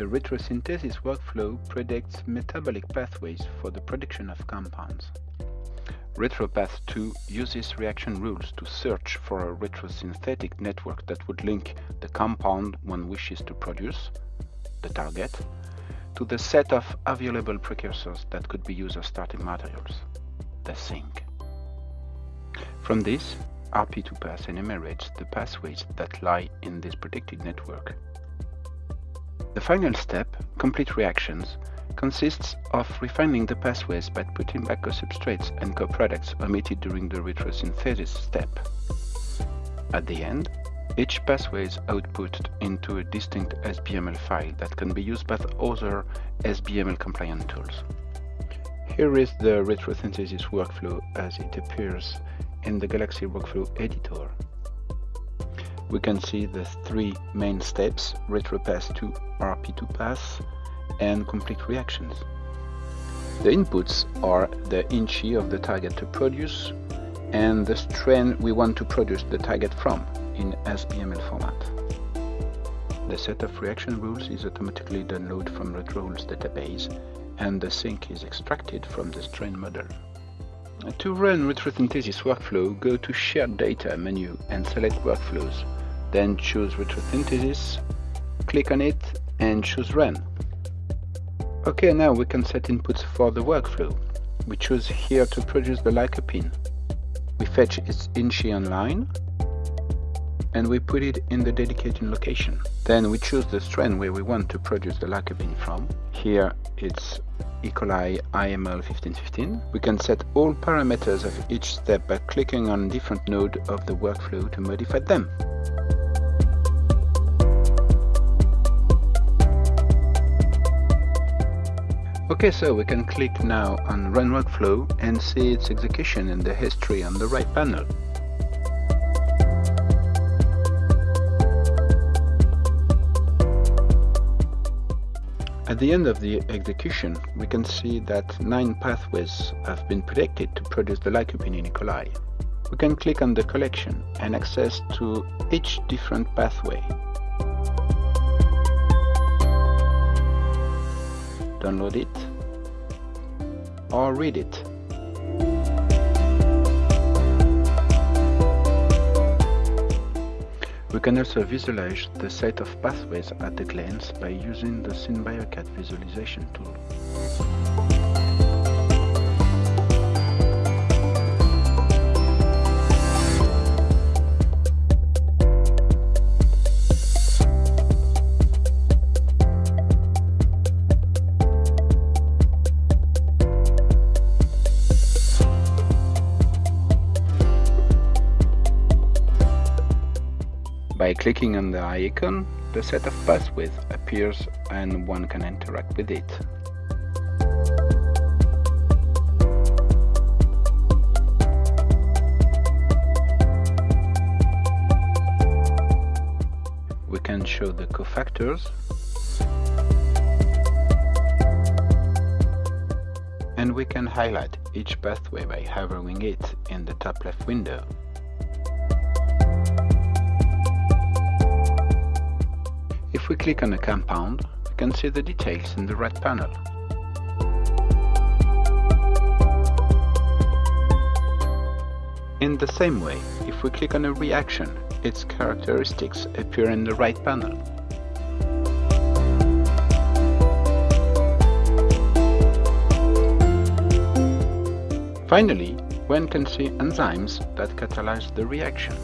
The retrosynthesis workflow predicts metabolic pathways for the production of compounds. RetroPath 2 uses reaction rules to search for a retrosynthetic network that would link the compound one wishes to produce, the target, to the set of available precursors that could be used as starting materials, the sink. From this, RP2Path enumerates the pathways that lie in this predicted network. The final step, complete reactions, consists of refining the pathways by putting back co-substrates and co-products omitted during the retrosynthesis step. At the end, each pathway is output into a distinct SBML file that can be used by other SBML compliant tools. Here is the retrosynthesis workflow as it appears in the Galaxy Workflow Editor. We can see the three main steps, RetroPath 2, RP2Path, and complete reactions. The inputs are the INCHI of the target to produce and the strain we want to produce the target from in SBML format. The set of reaction rules is automatically downloaded from RetroRules database and the sink is extracted from the strain model. To run retrosynthesis workflow, go to Shared Data menu and select Workflows. Then choose Retrosynthesis, click on it and choose Run. Okay, now we can set inputs for the workflow. We choose here to produce the lycopene. We fetch its INCHI online and we put it in the dedicated location. Then we choose the strain where we want to produce the lycopene from. Here it's E. coli IML 1515. We can set all parameters of each step by clicking on different node of the workflow to modify them. Okay, so we can click now on Run Workflow and see its execution in the history on the right panel. At the end of the execution, we can see that nine pathways have been predicted to produce the lycopene in E. coli. We can click on the collection and access to each different pathway. Download it or read it. We can also visualize the set of pathways at a glance by using the SynBioCAD visualization tool. By clicking on the icon, the set of pathways appears and one can interact with it. We can show the cofactors and we can highlight each pathway by hovering it in the top left window. We click on a compound, we can see the details in the right panel. In the same way, if we click on a reaction, its characteristics appear in the right panel. Finally, one can see enzymes that catalyze the reaction.